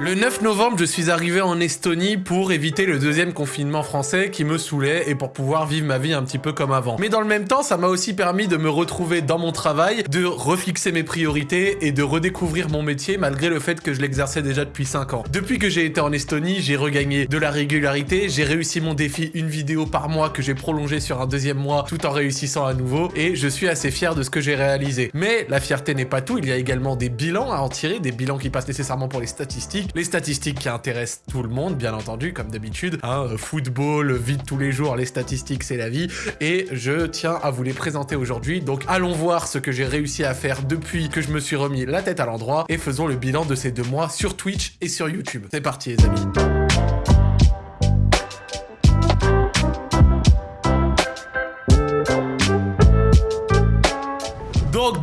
Le 9 novembre, je suis arrivé en Estonie pour éviter le deuxième confinement français qui me saoulait et pour pouvoir vivre ma vie un petit peu comme avant. Mais dans le même temps, ça m'a aussi permis de me retrouver dans mon travail, de refixer mes priorités et de redécouvrir mon métier malgré le fait que je l'exerçais déjà depuis 5 ans. Depuis que j'ai été en Estonie, j'ai regagné de la régularité, j'ai réussi mon défi une vidéo par mois que j'ai prolongé sur un deuxième mois tout en réussissant à nouveau et je suis assez fier de ce que j'ai réalisé. Mais la fierté n'est pas tout, il y a également des bilans à en tirer, des bilans qui passent nécessairement pour les statistiques, les statistiques qui intéressent tout le monde, bien entendu, comme d'habitude. Hein, football, vie de tous les jours, les statistiques, c'est la vie. Et je tiens à vous les présenter aujourd'hui. Donc allons voir ce que j'ai réussi à faire depuis que je me suis remis la tête à l'endroit et faisons le bilan de ces deux mois sur Twitch et sur YouTube. C'est parti les amis.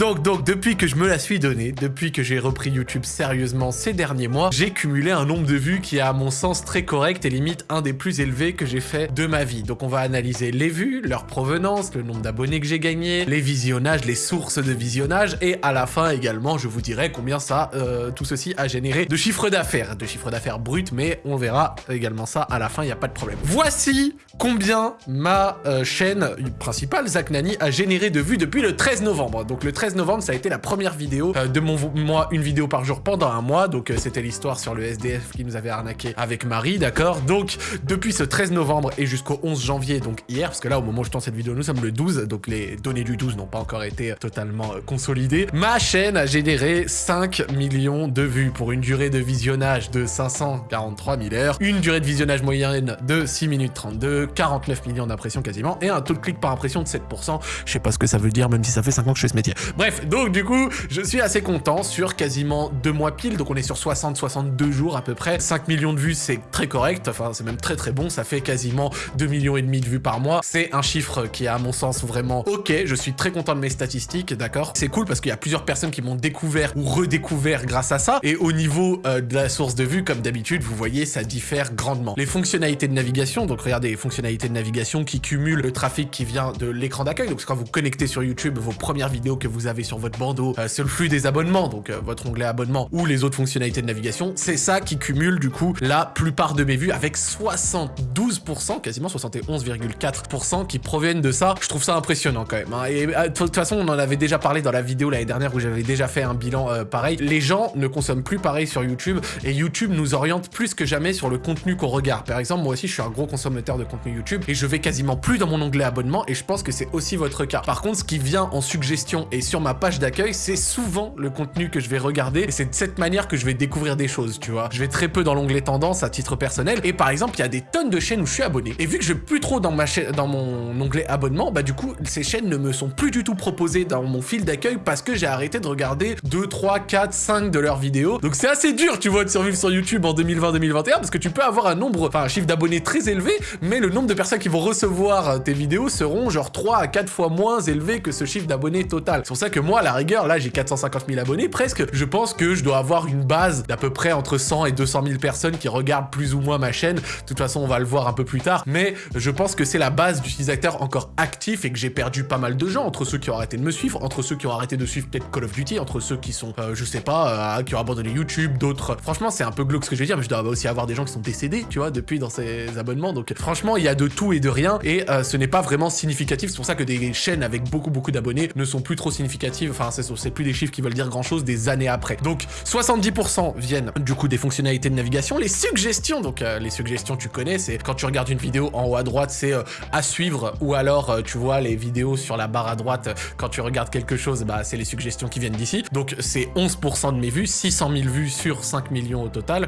Donc, donc, depuis que je me la suis donnée, depuis que j'ai repris YouTube sérieusement ces derniers mois, j'ai cumulé un nombre de vues qui est à mon sens très correct et limite un des plus élevés que j'ai fait de ma vie. Donc on va analyser les vues, leur provenance, le nombre d'abonnés que j'ai gagné, les visionnages, les sources de visionnage et à la fin également je vous dirai combien ça, euh, tout ceci a généré de chiffre d'affaires, de chiffre d'affaires brut, mais on verra également ça à la fin, il n'y a pas de problème. Voici combien ma euh, chaîne principale, Zach Nani, a généré de vues depuis le 13 novembre. Donc le 13 novembre, ça a été la première vidéo euh, de mon mois, une vidéo par jour pendant un mois. Donc euh, c'était l'histoire sur le SDF qui nous avait arnaqué avec Marie, d'accord? Donc depuis ce 13 novembre et jusqu'au 11 janvier, donc hier, parce que là au moment où je tourne cette vidéo, nous sommes le 12, donc les données du 12 n'ont pas encore été totalement euh, consolidées. Ma chaîne a généré 5 millions de vues pour une durée de visionnage de 543 000 heures, une durée de visionnage moyenne de 6 minutes 32, 49 millions d'impressions quasiment, et un taux de clic par impression de 7%. Je sais pas ce que ça veut dire, même si ça fait 5 ans que je fais ce métier. Bref, donc du coup, je suis assez content sur quasiment deux mois pile, donc on est sur 60-62 jours à peu près. 5 millions de vues, c'est très correct, enfin c'est même très très bon, ça fait quasiment 2 millions et demi de vues par mois. C'est un chiffre qui est à mon sens vraiment ok, je suis très content de mes statistiques, d'accord. C'est cool parce qu'il y a plusieurs personnes qui m'ont découvert ou redécouvert grâce à ça, et au niveau euh, de la source de vue, comme d'habitude, vous voyez, ça diffère grandement. Les fonctionnalités de navigation, donc regardez les fonctionnalités de navigation qui cumulent le trafic qui vient de l'écran d'accueil, donc quand vous connectez sur YouTube, vos premières vidéos que vous avez sur votre bandeau, euh, c'est le flux des abonnements, donc euh, votre onglet abonnement ou les autres fonctionnalités de navigation, c'est ça qui cumule du coup la plupart de mes vues avec 72%, quasiment 71,4% qui proviennent de ça. Je trouve ça impressionnant quand même. Hein. Et euh, de toute façon, on en avait déjà parlé dans la vidéo l'année dernière où j'avais déjà fait un bilan pareil. Les gens ne consomment plus pareil sur YouTube et YouTube nous oriente plus que jamais sur le contenu qu'on regarde. Par exemple, moi aussi, je suis un gros consommateur de contenu YouTube et je vais quasiment plus dans mon onglet abonnement et je pense que c'est aussi votre cas. Par contre, ce qui vient en suggestion et sur ma page d'accueil, c'est souvent le contenu que je vais regarder et c'est de cette manière que je vais découvrir des choses, tu vois. Je vais très peu dans l'onglet tendance à titre personnel et par exemple, il y a des tonnes de chaînes où je suis abonné et vu que je vais plus trop dans ma chaîne, dans mon onglet abonnement, bah du coup, ces chaînes ne me sont plus du tout proposées dans mon fil d'accueil parce que j'ai arrêté de regarder 2, 3, 4, 5 de leurs vidéos. Donc c'est assez dur, tu vois, de survivre sur YouTube en 2020-2021 parce que tu peux avoir un nombre, enfin un chiffre d'abonnés très élevé, mais le nombre de personnes qui vont recevoir tes vidéos seront genre 3 à 4 fois moins élevé que ce chiffre d'abonnés total. C'est pour ça que moi, à la rigueur, là, j'ai 450 000 abonnés presque. Je pense que je dois avoir une base d'à peu près entre 100 et 200 000 personnes qui regardent plus ou moins ma chaîne. De toute façon, on va le voir un peu plus tard. Mais je pense que c'est la base d'utilisateurs encore actifs et que j'ai perdu pas mal de gens entre ceux qui ont arrêté de me suivre, entre ceux qui ont arrêté de suivre peut-être Call of Duty, entre ceux qui sont, euh, je sais pas, euh, qui ont abandonné YouTube, d'autres. Franchement, c'est un peu glauque ce que je vais dire, mais je dois aussi avoir des gens qui sont décédés, tu vois, depuis dans ces abonnements. Donc franchement, il y a de tout et de rien et euh, ce n'est pas vraiment significatif. C'est pour ça que des chaînes avec beaucoup beaucoup d'abonnés ne sont plus trop significatives. Enfin, c'est plus des chiffres qui veulent dire grand chose des années après. Donc 70% viennent du coup des fonctionnalités de navigation. Les suggestions, donc euh, les suggestions tu connais, c'est quand tu regardes une vidéo en haut à droite, c'est euh, à suivre ou alors euh, tu vois les vidéos sur la barre à droite, quand tu regardes quelque chose, bah c'est les suggestions qui viennent d'ici. Donc c'est 11% de mes vues, 600 000 vues sur 5 millions au total,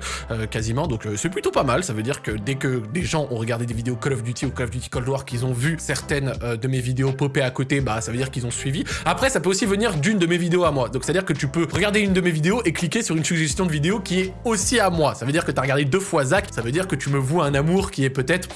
quasiment. Donc c'est plutôt pas mal. Ça veut dire que dès que des gens ont regardé des vidéos Call of Duty ou Call of Duty Cold War, qu'ils ont vu certaines de mes vidéos popper à côté, bah ça veut dire qu'ils ont suivi. Après, ça peut aussi venir d'une de mes vidéos à moi. Donc c'est-à-dire que tu peux regarder une de mes vidéos et cliquer sur une suggestion de vidéo qui est aussi à moi. Ça veut dire que tu as regardé deux fois Zach, ça veut dire que tu me voues un amour qui est peut-être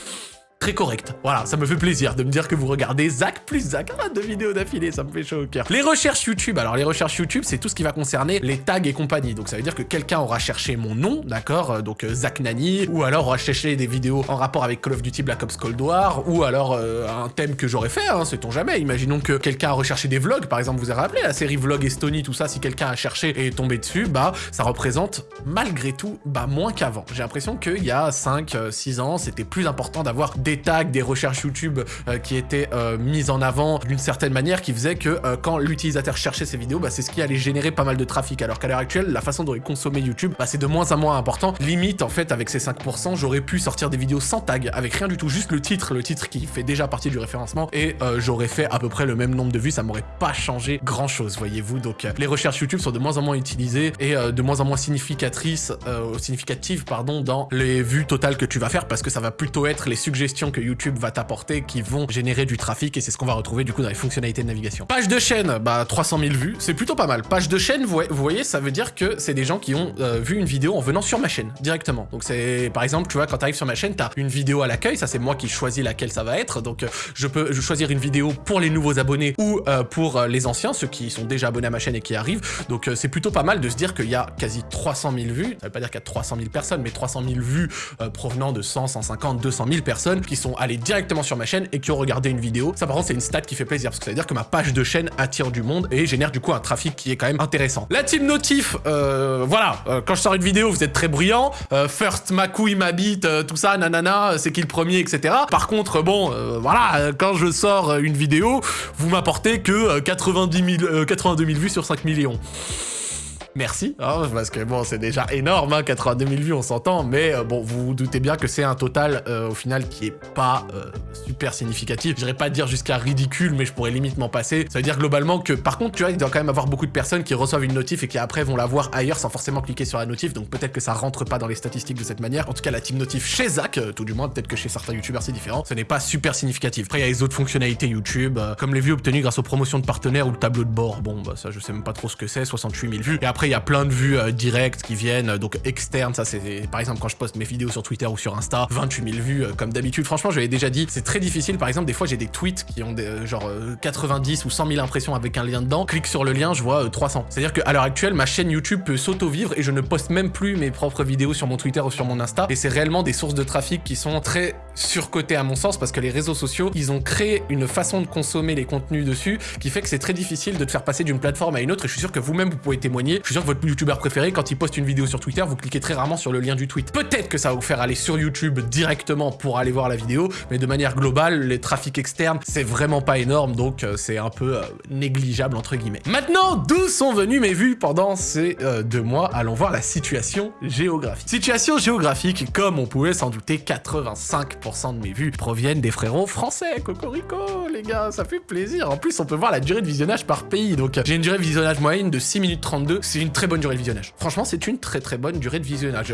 très correct. Voilà, ça me fait plaisir de me dire que vous regardez Zach plus Zach. Ah, deux vidéos d'affilée, ça me fait chaud au cœur. Les recherches YouTube, alors les recherches YouTube, c'est tout ce qui va concerner les tags et compagnie. Donc ça veut dire que quelqu'un aura cherché mon nom, d'accord euh, Donc euh, Zach Nani, ou alors aura cherché des vidéos en rapport avec Call of Duty Black Ops Cold War, ou alors euh, un thème que j'aurais fait, hein, sait-on jamais. Imaginons que quelqu'un a recherché des vlogs, par exemple, vous avez rappelé la série Vlog Estonie, tout ça, si quelqu'un a cherché et est tombé dessus, bah ça représente malgré tout bah, moins qu'avant. J'ai l'impression qu'il y a 5, 6 ans, c'était plus important d'avoir des tags, des recherches YouTube qui étaient mises en avant d'une certaine manière, qui faisait que quand l'utilisateur cherchait ces vidéos, bah, c'est ce qui allait générer pas mal de trafic. Alors qu'à l'heure actuelle, la façon dont il consommait YouTube, bah, c'est de moins en moins important. Limite, en fait, avec ces 5%, j'aurais pu sortir des vidéos sans tag, avec rien du tout, juste le titre, le titre qui fait déjà partie du référencement, et euh, j'aurais fait à peu près le même nombre de vues, ça m'aurait pas changé grand chose, voyez-vous. Donc euh, les recherches YouTube sont de moins en moins utilisées et euh, de moins en moins significatrices, significatives, pardon, dans les vues totales que tu vas faire, parce que ça va plutôt être les suggestions que YouTube va t'apporter qui vont générer du trafic, et c'est ce qu'on va retrouver du coup dans les fonctionnalités de navigation. Page de chaîne, bah 300 000 vues, c'est plutôt pas mal. Page de chaîne, vous voyez, ça veut dire que c'est des gens qui ont euh, vu une vidéo en venant sur ma chaîne, directement. Donc c'est, par exemple, tu vois, quand tu arrives sur ma chaîne, tu as une vidéo à l'accueil, ça c'est moi qui choisis laquelle ça va être, donc euh, je peux choisir une vidéo pour les nouveaux abonnés ou euh, pour les anciens, ceux qui sont déjà abonnés à ma chaîne et qui arrivent, donc c'est plutôt pas mal de se dire qu'il y a quasi 300 000 vues, ça veut pas dire qu'il y a 300 000 personnes, mais 300 000 vues provenant de 100, 150, 200 000 personnes qui sont allées directement sur ma chaîne et qui ont regardé une vidéo. Ça par contre c'est une stat qui fait plaisir, parce que ça veut dire que ma page de chaîne attire du monde et génère du coup un trafic qui est quand même intéressant. La team notif, euh, voilà, euh, quand je sors une vidéo, vous êtes très bruyant. Euh, first, ma couille, ma bite, tout ça, nanana, c'est qui le premier, etc. Par contre, bon, voilà, quand je sors une vidéo, vous m'apportez que 90 000, 82 000 vues sur 5 millions merci, hein, parce que bon, c'est déjà énorme, hein, 82 000 vues, on s'entend, mais euh, bon, vous vous doutez bien que c'est un total, euh, au final, qui est pas euh, super significatif. Je pas dire jusqu'à ridicule, mais je pourrais limite m'en passer. Ça veut dire globalement que, par contre, tu vois, il doit quand même avoir beaucoup de personnes qui reçoivent une notif et qui après vont la voir ailleurs sans forcément cliquer sur la notif, donc peut-être que ça rentre pas dans les statistiques de cette manière. En tout cas, la team notif chez Zach, tout du moins, peut-être que chez certains youtubeurs c'est différent, ce n'est pas super significatif. Après, il y a les autres fonctionnalités YouTube, comme les vues obtenues grâce aux promotions de partenaires ou le tableau de bord. Bon, bah ça, je sais même pas trop ce que c'est, 68 000 vues. Et après, il y a plein de vues euh, directes qui viennent, euh, donc externes, ça c'est par exemple quand je poste mes vidéos sur Twitter ou sur Insta, 28 000 vues euh, comme d'habitude. Franchement, je l'avais déjà dit, c'est très difficile. Par exemple, des fois j'ai des tweets qui ont des, genre 90 ou 100 000 impressions avec un lien dedans. Clique sur le lien, je vois 300. C'est-à-dire qu'à l'heure actuelle, ma chaîne YouTube peut s'auto-vivre et je ne poste même plus mes propres vidéos sur mon Twitter ou sur mon Insta. Et c'est réellement des sources de trafic qui sont très surcotées à mon sens parce que les réseaux sociaux, ils ont créé une façon de consommer les contenus dessus qui fait que c'est très difficile de te faire passer d'une plateforme à une autre. Et je suis sûr que vous-même, vous pouvez témoigner. Je suis sûr que votre YouTuber préféré, quand il poste une vidéo sur Twitter, vous cliquez très rarement sur le lien du tweet. Peut-être que ça va vous faire aller sur YouTube directement pour aller voir la vidéo, mais de manière globale, les trafics externes, c'est vraiment pas énorme, donc euh, c'est un peu euh, négligeable entre guillemets. Maintenant, d'où sont venues mes vues pendant ces euh, deux mois? Allons voir la situation géographique. Situation géographique, comme on pouvait s'en douter, 85% de mes vues proviennent des frérots français. Cocorico, les gars, ça fait plaisir. En plus, on peut voir la durée de visionnage par pays, donc j'ai une durée de visionnage moyenne de 6 minutes 32, c'est une très bonne durée de visionnage. Franchement, c'est une très très bonne durée de visionnage.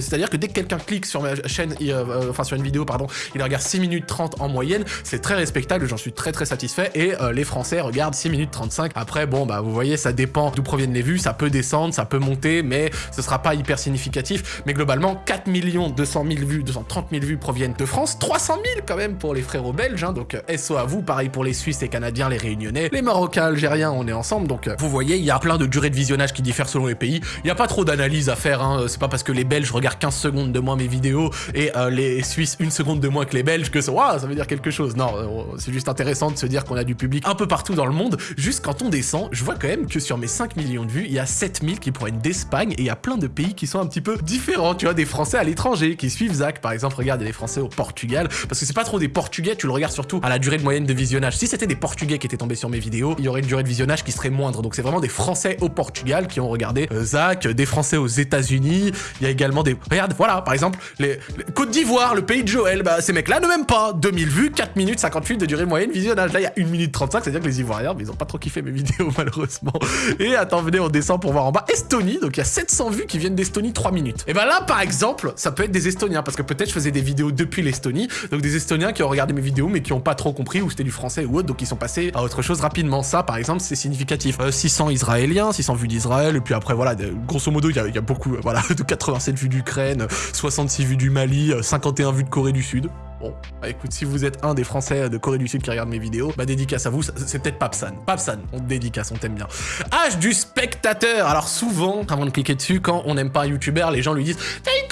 C'est-à-dire que dès que quelqu'un clique sur ma chaîne, euh, enfin sur une vidéo, pardon, il regarde 6 minutes 30 en moyenne, c'est très respectable, j'en suis très très satisfait, et euh, les Français regardent 6 minutes 35. Après, bon, bah vous voyez, ça dépend d'où proviennent les vues, ça peut descendre, ça peut monter, mais ce sera pas hyper significatif. Mais globalement, 4 200 000 vues, 230 000 vues proviennent France, 300 000 quand même pour les frérots belges, hein, donc euh, SO à vous, pareil pour les Suisses, les Canadiens, les Réunionnais, les Marocains, Algériens, on est ensemble, donc vous voyez, il y a plein de durées de visionnage qui diffèrent selon les pays, il n'y a pas trop d'analyse à faire, hein. c'est pas parce que les Belges regardent 15 secondes de moins mes vidéos et euh, les Suisses une seconde de moins que les Belges que ça, ça veut dire quelque chose. Non, euh, c'est juste intéressant de se dire qu'on a du public un peu partout dans le monde. Juste quand on descend, je vois quand même que sur mes 5 millions de vues, il y a 7000 qui proviennent d'Espagne et il y a plein de pays qui sont un petit peu différents. Tu vois, des Français à l'étranger qui suivent Zach, par exemple, regarde, il Français au Portugal, parce que c'est pas trop des Portugais, tu le regardes surtout à la durée de moyenne de visionnage. Si c'était des Portugais qui étaient tombés sur mes vidéos, il y aurait une durée de visionnage qui serait moindre. Donc c'est vraiment des Français au Portugal qui ont regardé euh, Zach, des Français aux États-Unis, il y a également des... Regarde, voilà, par exemple, les, Côte d'Ivoire, le pays de Joël, bah ces mecs-là ne m'aiment pas. 2000 vues, 4 minutes 58 de durée moyenne visionnage. Là, il y a 1 minute 35, c'est-à-dire que les Ivoiriens, mais ils ont pas trop kiffé mes vidéos, malheureusement. Et attends, venez, on descend pour voir en bas. Estonie, donc il y a 700 vues qui viennent d'Estonie 3 minutes. Et bah là, par exemple, ça peut être des Estoniens, parce que peut-être je faisais des vidéos depuis l'Estonie, donc des Estoniens qui ont regardé mes vidéos, mais qui ont pas trop compris, ou c'était du français ou autre, donc ils sont passés à autre chose rapidement. Ça, par exemple, c'est significatif. 600 euh, Israéliens, 600 vues d'Israël, et puis après, voilà, grosso modo, il y, a beaucoup, voilà, de 87 vues d'Ukraine, 66 vues du Mali, 51 vues de Corée du Sud. Bon, bah écoute, si vous êtes un des Français de Corée du Sud qui regarde mes vidéos, bah dédicace à vous, c'est peut-être Papsan. Papsan, on te dédicace, on t'aime bien. Âge du spectateur Alors souvent, avant de cliquer dessus, quand on n'aime pas un YouTuber, les gens lui disent « T'as une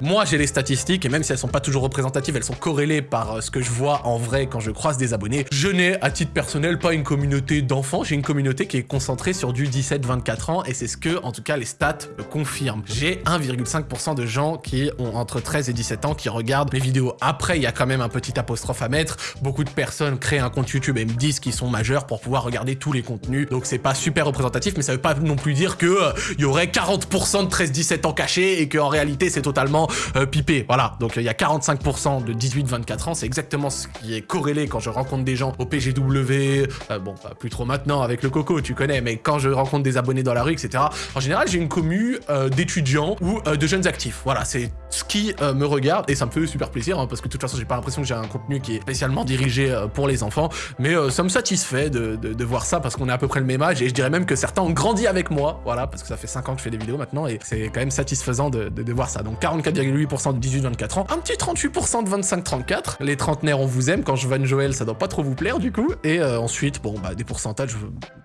moi, j'ai les statistiques, et même si elles sont pas toujours représentatives, elles sont corrélées par euh, ce que je vois en vrai quand je croise des abonnés. Je n'ai, à titre personnel, pas une communauté d'enfants, j'ai une communauté qui est concentrée sur du 17-24 ans, et c'est ce que, en tout cas, les stats me confirment. J'ai 1,5% de gens qui ont entre 13 et 17 ans qui regardent mes vidéos. Après, il y a quand même un petit apostrophe à mettre. Beaucoup de personnes créent un compte YouTube et me disent qu'ils sont majeurs pour pouvoir regarder tous les contenus, donc c'est pas super représentatif, mais ça veut pas non plus dire que euh, il y aurait 40% de 13-17 ans cachés et qu'en réalité, c'est totalement euh, pipé. Voilà, donc il y a 45% de 18-24 ans, c'est exactement ce qui est corrélé quand je rencontre des gens au PGW, euh, bon, pas plus trop maintenant avec le coco, tu connais, mais quand je rencontre des abonnés dans la rue, etc. En général, j'ai une commu euh, d'étudiants ou de jeunes actifs. Voilà, c'est ce qui me regarde et ça me fait super plaisir hein, parce que de toute façon, j'ai pas l'impression que j'ai un contenu qui est spécialement dirigé pour les enfants, mais ça me satisfait de, voir ça parce qu'on est à peu près le même âge et je dirais même que certains ont grandi avec moi, voilà, parce que ça fait 5 ans que je fais des vidéos maintenant et c'est quand même satisfaisant de, de voir ça. Donc 44 8% de 18-24 ans, un petit 38% de 25-34. Les trentenaires, on vous aime. Quand je vanne Joël, ça doit pas trop vous plaire du coup. Et euh, ensuite, bon, bah des pourcentages,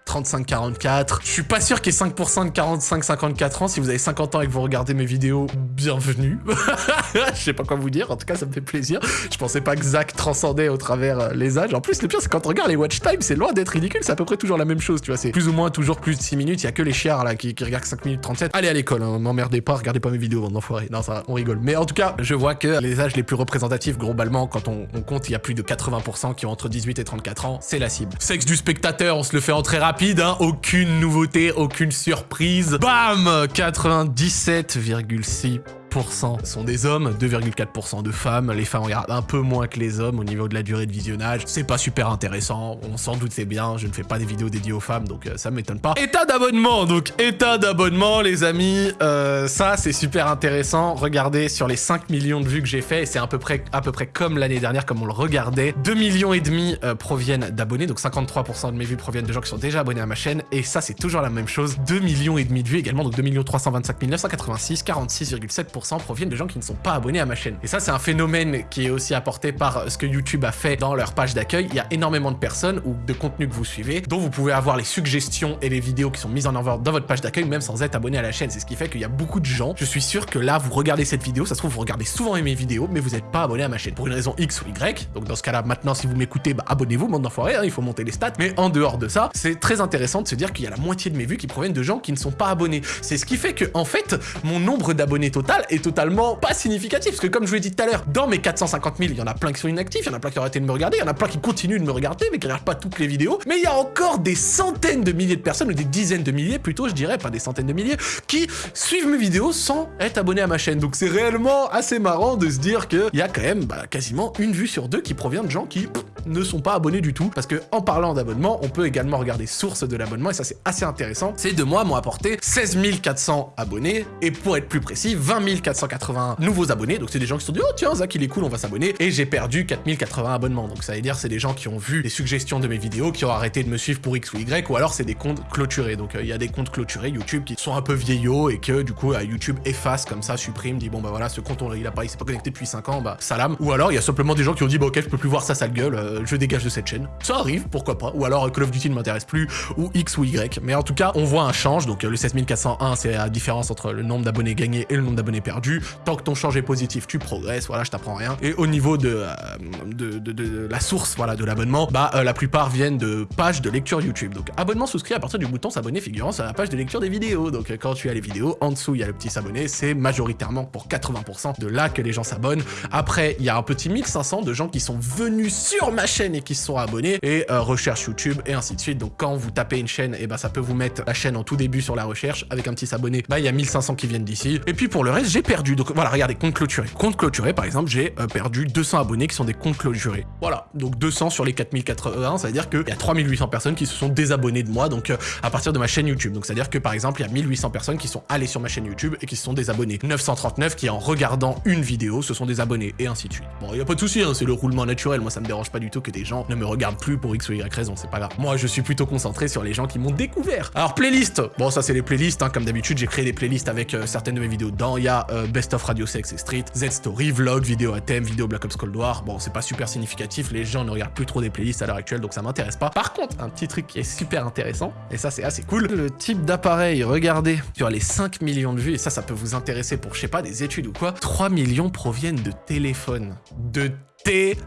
35-44. Je suis pas sûr qu'il y ait 5% de 45-54 ans. Si vous avez 50 ans et que vous regardez mes vidéos, bienvenue. je sais pas quoi vous dire. En tout cas, ça me fait plaisir. Je pensais pas que Zach transcendait au travers euh, les âges. En plus, le pire, c'est quand on regarde les watch time, c'est loin d'être ridicule. C'est à peu près toujours la même chose, tu vois. C'est plus ou moins toujours plus de 6 minutes. Il y a que les chiards là qui, regardent 5 minutes 37. Allez à l'école, hein. m'emmerdez pas, regardez pas mes vidéos, bande d'enfoirés. Non, ça, on rigole. Mais en tout cas, je vois que les âges les plus représentatifs, globalement, quand on, compte, il y a plus de 80% qui ont entre 18 et 34 ans, c'est la cible. Sexe du spectateur, on se le fait en très rapide, hein, aucune nouveauté, aucune surprise. Bam 97,6 sont des hommes, 2,4% de femmes. Les femmes regardent un peu moins que les hommes au niveau de la durée de visionnage. C'est pas super intéressant, on s'en doute c'est bien, je ne fais pas des vidéos dédiées aux femmes, donc euh, ça m'étonne pas. État d'abonnement, donc état d'abonnement les amis, euh, ça c'est super intéressant. Regardez sur les 5 millions de vues que j'ai fait, et c'est à peu près, à peu près comme l'année dernière, comme on le regardait. 2 millions et demi euh, proviennent d'abonnés, donc 53% de mes vues proviennent de gens qui sont déjà abonnés à ma chaîne, et ça c'est toujours la même chose. 2 millions et demi de vues également, donc 2 325 986, 46,7% proviennent de gens qui ne sont pas abonnés à ma chaîne. Et ça, c'est un phénomène qui est aussi apporté par ce que YouTube a fait dans leur page d'accueil. Il y a énormément de personnes ou de contenus que vous suivez dont vous pouvez avoir les suggestions et les vidéos qui sont mises en avant dans votre page d'accueil même sans être abonné à la chaîne. C'est ce qui fait qu'il y a beaucoup de gens. Je suis sûr que là, vous regardez cette vidéo, ça se trouve, vous regardez souvent mes vidéos, mais vous n'êtes pas abonné à ma chaîne pour une raison X ou Y. Donc dans ce cas-là, maintenant, si vous m'écoutez, bah, abonnez-vous, bande d'enfoirés, hein, il faut monter les stats. Mais en dehors de ça, c'est très intéressant de se dire qu'il y a la moitié de mes vues qui proviennent de gens qui ne sont pas abonnés. C'est ce qui fait que, en fait, mon nombre d'abonnés total est totalement pas significatif, parce que comme je vous l'ai dit tout à l'heure, dans mes 450 000, il y en a plein qui sont inactifs, il y en a plein qui ont arrêté de me regarder, il y en a plein qui continuent de me regarder, mais qui regardent pas toutes les vidéos, mais il y a encore des centaines de milliers de personnes, ou des dizaines de milliers plutôt, je dirais, pas des centaines de milliers, qui suivent mes vidéos sans être abonnés à ma chaîne. Donc c'est réellement assez marrant de se dire qu'il y a quand même bah, quasiment une vue sur deux qui provient de gens qui ne sont pas abonnés du tout, parce que en parlant d'abonnement, on peut également regarder source de l'abonnement, et ça c'est assez intéressant. Ces deux mois m'ont apporté 16 400 abonnés, et pour être plus précis, 20 480 nouveaux abonnés, donc c'est des gens qui se sont dit « Oh tiens, Zach il est cool, on va s'abonner », et j'ai perdu 4080 abonnements, donc ça veut dire c'est des gens qui ont vu les suggestions de mes vidéos, qui ont arrêté de me suivre pour X ou Y, ou alors c'est des comptes clôturés, donc euh, il y a des comptes clôturés YouTube qui sont un peu vieillots, et que du coup YouTube efface comme ça, supprime, dit « Bon bah voilà, ce compte il a pas, il s'est pas connecté depuis 5 ans, bah salam », ou alors il y a simplement des gens qui ont dit « Bah ok, je peux plus voir sa sale gueule, euh, je dégage de cette chaîne ». Ça arrive, pourquoi pas, ou alors Call of Duty ne m'intéresse plus, ou X ou Y, mais en tout cas, on voit un change, donc euh, le 16401, c'est la différence entre le nombre d'abonnés gagnés et le nombre d'abonnés perdus, tant que ton change est positif, tu progresses, voilà, je t'apprends rien. Et au niveau de, euh, la source, voilà, de l'abonnement, bah euh, la plupart viennent de pages de lecture YouTube. Donc abonnement souscrit à partir du bouton s'abonner figurant sur la page de lecture des vidéos. Donc quand tu as les vidéos, en dessous il y a le petit s'abonner, c'est majoritairement pour 80% de là que les gens s'abonnent. Après, il y a un petit 1500 de gens qui sont venus sur ma chaîne et qui se sont abonnés et euh, recherche YouTube et ainsi de suite. Donc quand vous tapez une chaîne, et eh ben ça peut vous mettre la chaîne en tout début sur la recherche avec un petit s'abonner. Bah il y a 1500 qui viennent d'ici. Et puis pour le reste, j'ai perdu. Donc voilà, regardez, compte clôturé. Compte clôturé, par exemple, j'ai euh, perdu 200 abonnés qui sont des comptes clôturés. Voilà, donc 200 sur les 4080, ça veut dire qu'il y a 3800 personnes qui se sont désabonnées de moi, donc euh, à partir de ma chaîne YouTube. Donc c'est-à-dire que par exemple, il y a 1800 personnes qui sont allées sur ma chaîne YouTube et qui se sont désabonnées. 939 qui, en regardant une vidéo, se sont désabonnés, et ainsi de suite. Bon, il n'y a pas de souci, hein, c'est le roulement naturel, moi ça me dérange pas du tout. que des gens ne me regardent plus pour X ou Y raison, c'est pas grave. Moi, je suis plutôt concentré sur les gens qui m'ont découvert. Alors, playlist Bon, ça, c'est les playlists, hein. comme d'habitude, j'ai créé des playlists avec euh, certaines de mes vidéos dedans. Il y euh, Best of Radio Sex et Street, Z-Story, Vlog, vidéo à thème, vidéo Black Ops Cold War. Bon, c'est pas super significatif, les gens ne regardent plus trop des playlists à l'heure actuelle, donc ça m'intéresse pas. Par contre, un petit truc qui est super intéressant, et ça, c'est assez cool, le type d'appareil, regardez, sur les 5 millions de vues, et ça, ça peut vous intéresser pour, je sais pas, des études ou quoi, 3 millions proviennent de téléphones. De téléphone.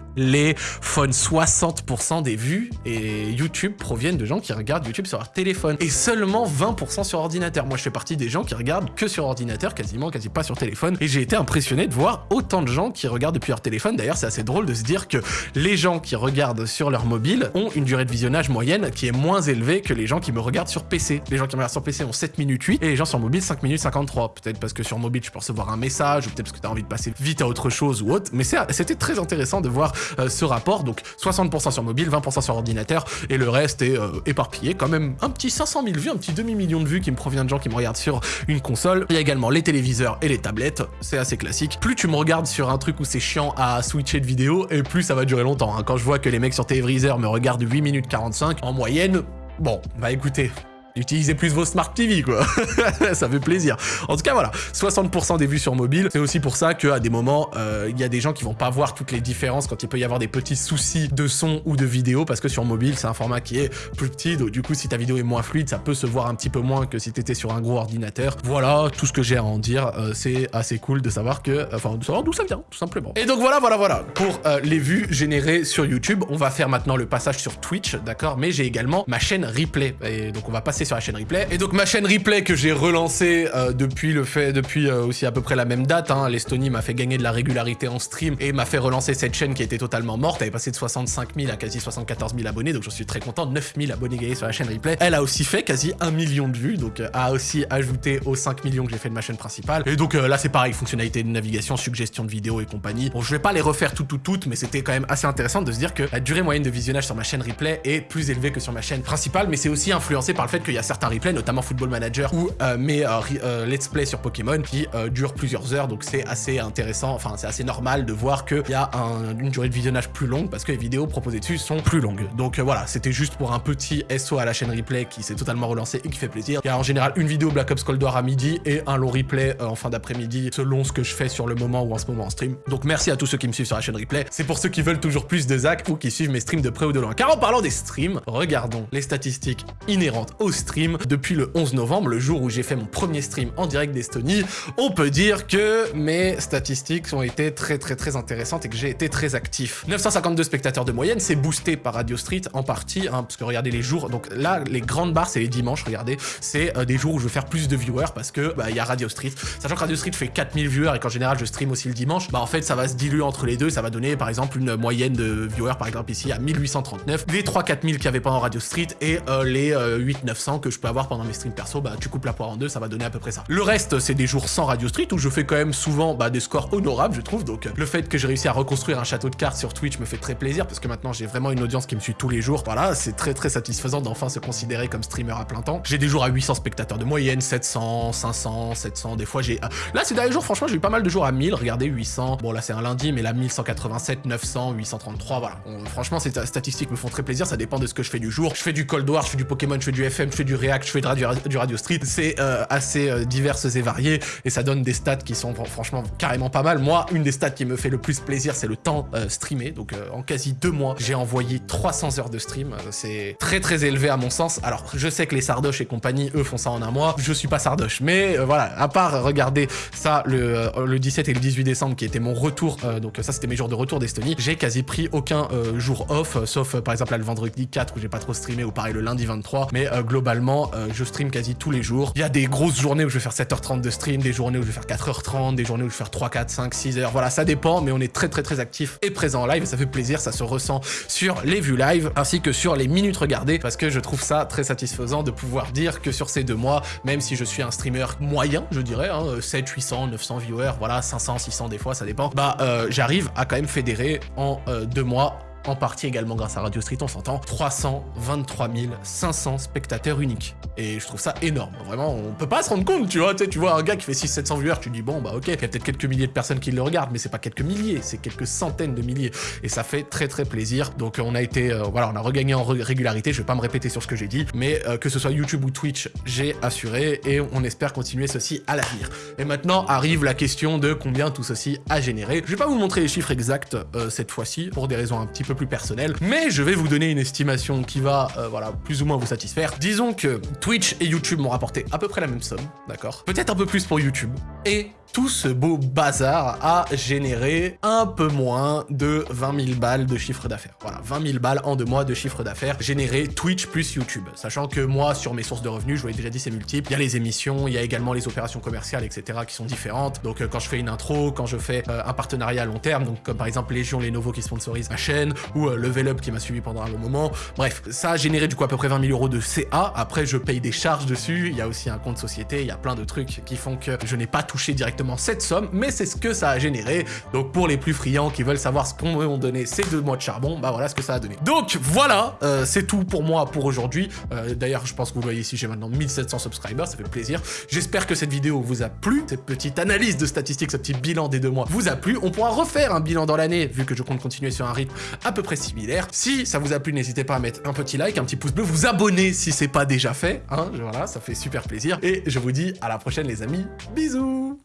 60% des vues et YouTube proviennent de gens qui regardent YouTube sur leur téléphone. Et seulement 20% sur ordinateur. Moi, je fais partie des gens qui regardent que sur ordinateur, quasiment, quasi pas sur téléphone. Et j'ai été impressionné de voir autant de gens qui regardent depuis leur téléphone. D'ailleurs, c'est assez drôle de se dire que les gens qui regardent sur leur mobile ont une durée de visionnage moyenne qui est moins élevée que les gens qui me regardent sur PC. Les gens qui me regardent sur PC ont 7 minutes 8 et les gens sur mobile 5 minutes 53. Peut-être parce que sur mobile, tu peux recevoir un message ou peut-être parce que tu as envie de passer vite à autre chose ou autre. Mais c'était très intéressant de voir euh, ce rapport. Donc 60% sur mobile, 20% sur ordinateur, et le reste est euh, éparpillé. Quand même un petit 500 000 vues, un petit demi-million de vues qui me provient de gens qui me regardent sur une console. Il y a également les téléviseurs et les tablettes, c'est assez classique. Plus tu me regardes sur un truc où c'est chiant à switcher de vidéo, et plus ça va durer longtemps. Hein. Quand je vois que les mecs sur téléviseur me regardent 8 minutes 45, en moyenne, Bon, bah écoutez, Utilisez plus vos Smart TV, quoi. ça fait plaisir. En tout cas, voilà, 60% des vues sur mobile. C'est aussi pour ça qu'à des moments, euh, il y a des gens qui vont pas voir toutes les différences quand il peut y avoir des petits soucis de son ou de vidéo, parce que sur mobile, c'est un format qui est plus petit, donc du coup, si ta vidéo est moins fluide, ça peut se voir un petit peu moins que si t'étais sur un gros ordinateur. Voilà, tout ce que j'ai à en dire. Euh, c'est assez cool de savoir que, enfin, de savoir d'où ça vient, tout simplement. Et donc voilà, voilà, voilà, pour euh, les vues générées sur YouTube. On va faire maintenant le passage sur Twitch, d'accord? Mais j'ai également ma chaîne replay, et donc on va passer sur la chaîne replay. Et donc ma chaîne replay que j'ai relancée euh, depuis le fait, depuis euh, aussi à peu près la même date, hein, l'Estonie m'a fait gagner de la régularité en stream et m'a fait relancer cette chaîne qui était totalement morte. Elle est passée de 65 000 à quasi 74 000 abonnés, donc je suis très content. 9 000 abonnés gagnés sur la chaîne replay. Elle a aussi fait quasi 1 million de vues, donc euh, a aussi ajouté aux 5 millions que j'ai fait de ma chaîne principale. Et donc là c'est pareil, fonctionnalité de navigation, suggestion de vidéos et compagnie. Bon, je vais pas les refaire toutes toutes toutes, mais c'était quand même assez intéressant de se dire que la durée moyenne de visionnage sur ma chaîne replay est plus élevée que sur ma chaîne principale, mais c'est aussi influencé par le fait qu'il y a certains notamment Football Manager ou euh, mes euh, euh, let's play sur Pokémon qui durent plusieurs heures, donc c'est assez intéressant, enfin c'est assez normal de voir qu'il y a une durée de visionnage plus longue parce que les vidéos proposées dessus sont plus longues. Donc voilà, c'était juste pour un petit SO à la chaîne replay qui s'est totalement relancé et qui fait plaisir. Il y a en général une vidéo Black Ops Cold War à midi et un long replay en fin d'après-midi selon ce que je fais sur le moment ou en ce moment en stream. Donc merci à tous ceux qui me suivent sur la chaîne replay. C'est pour ceux qui veulent toujours plus de Zach ou qui suivent mes streams de près ou de loin. Car en parlant des streams, regardons les statistiques inhérentes au stream depuis le 11 novembre, le jour où j'ai fait mon premier stream en direct d'Estonie, on peut dire que mes statistiques ont été très très très intéressantes et que j'ai été très actif. 952 spectateurs de moyenne, c'est boosté par Radio Street en partie, hein, parce que regardez les jours, donc là les grandes barres c'est les dimanches, regardez, c'est euh, des jours où je veux faire plus de viewers parce que bah, il bah, y a Radio Street. Sachant que Radio Street fait 4000 viewers et qu'en général je stream aussi le dimanche, bah en fait ça va se diluer entre les deux, ça va donner par exemple une moyenne de viewers par exemple ici à 1839, les 3 4000 qu'il y avait pendant Radio Street et euh, les euh, 8 900 que je peux avoir pendant mes streams perso, bah tu coupes la poire en deux, ça va donner à peu près ça. Le reste, c'est des jours sans Radio Street où je fais quand même souvent bah, des scores honorables, je trouve. Donc le fait que j'ai réussi à reconstruire un château de cartes sur Twitch me fait très plaisir parce que maintenant j'ai vraiment une audience qui me suit tous les jours. Voilà, c'est très très satisfaisant d'enfin se considérer comme streamer à plein temps. J'ai des jours à 800 spectateurs de moyenne, 700, 500, 700. Des fois j'ai. Euh, là, ces derniers jours, franchement, j'ai eu pas mal de jours à 1000. Regardez, 800. Bon, là c'est un lundi, mais là 1187, 900, 833. Voilà. Franchement, ces statistiques me font très plaisir. Ça dépend de ce que je fais du jour. Je fais du Cold War, je fais du Pokémon, je fais du FM, fais du React, je fais du Radio Street. C'est euh, assez euh, diverses et variées et ça donne des stats qui sont franchement carrément pas mal. Moi, une des stats qui me fait le plus plaisir, c'est le temps euh, streamé. Donc en quasi deux mois, j'ai envoyé 300 heures de stream. c'est très très élevé à mon sens. Alors je sais que les Sardoches et compagnie, eux, font ça en un mois. Je suis pas Sardoche, mais voilà, à part regarder ça le, le 17 et le 18 décembre qui était mon retour, donc ça c'était mes jours de retour d'Estonie, j'ai quasi pris aucun jour off, sauf par exemple là, le vendredi 4 où j'ai pas trop streamé ou pareil le lundi 23, mais globalement je stream quasi tous les jours. Il y a des grosses journées où je vais faire 7h30 de stream, des journées où je vais faire 4h30, des journées où je vais faire 3, 4, 5, 6 heures. Voilà, ça dépend, mais on est très très très actif et présent en live ça fait plaisir, ça se ressent sur les vues live ainsi que sur les minutes regardées parce que je trouve ça très satisfaisant de pouvoir dire que sur ces deux mois, même si je suis un streamer moyen, je dirais, hein, 7, 800, 900 viewers, voilà, 500, 600 des fois, ça dépend, bah euh, j'arrive à quand même fédérer en euh, deux mois en partie également grâce à Radio Street, on s'entend, 323 500 spectateurs uniques. Et je trouve ça énorme. Vraiment, on peut pas se rendre compte, tu vois. Tu vois un gars qui fait 600-700 viewers, tu dis bon, bah ok, il y a peut-être quelques milliers de personnes qui le regardent, mais c'est pas quelques milliers, c'est quelques centaines de milliers. Et ça fait très très plaisir. Donc on a été, euh, voilà, on a regagné en régularité. Je vais pas me répéter sur ce que j'ai dit, mais euh, que ce soit YouTube ou Twitch, j'ai assuré et on espère continuer ceci à l'avenir. Et maintenant arrive la question de combien tout ceci a généré. Je vais pas vous montrer les chiffres exacts euh, cette fois-ci pour des raisons un petit peu plus personnelles, mais je vais vous donner une estimation qui va, voilà, plus ou moins vous satisfaire. Disons que Twitch et YouTube m'ont rapporté à peu près la même somme, d'accord? Peut-être un peu plus pour YouTube. Et tout ce beau bazar a généré un peu moins de 20 000 balles de chiffre d'affaires. Voilà, 20 000 balles en deux mois de chiffre d'affaires généré Twitch plus YouTube. Sachant que moi, sur mes sources de revenus, je vous l'ai déjà dit, c'est multiple. Il y a les émissions, il y a également les opérations commerciales, etc. qui sont différentes. Donc euh, quand je fais une intro, quand je fais euh, un partenariat à long terme, donc comme par exemple Légion Lenovo qui sponsorise ma chaîne, ou euh, Level Up qui m'a suivi pendant un long moment. Bref, ça a généré du coup à peu près 20 000 euros de CA. Après, je paye des charges dessus. Il y a aussi un compte société, il y a plein de trucs qui font que je n'ai pas touché directement cette somme, mais c'est ce que ça a généré. Donc pour les plus friands qui veulent savoir ce qu'on ont donné ces deux mois de charbon, bah voilà ce que ça a donné. Donc voilà, euh, c'est tout pour moi pour aujourd'hui. Euh, d'ailleurs, je pense que vous voyez ici, j'ai maintenant 1700 subscribers, ça fait plaisir. J'espère que cette vidéo vous a plu, cette petite analyse de statistiques, ce petit bilan des deux mois vous a plu. On pourra refaire un bilan dans l'année, vu que je compte continuer sur un rythme à peu près similaire. Si ça vous a plu, n'hésitez pas à mettre un petit like, un petit pouce bleu, vous abonner si c'est pas déjà fait. Hein, voilà, ça fait super plaisir. Et je vous dis à la prochaine les amis, bisous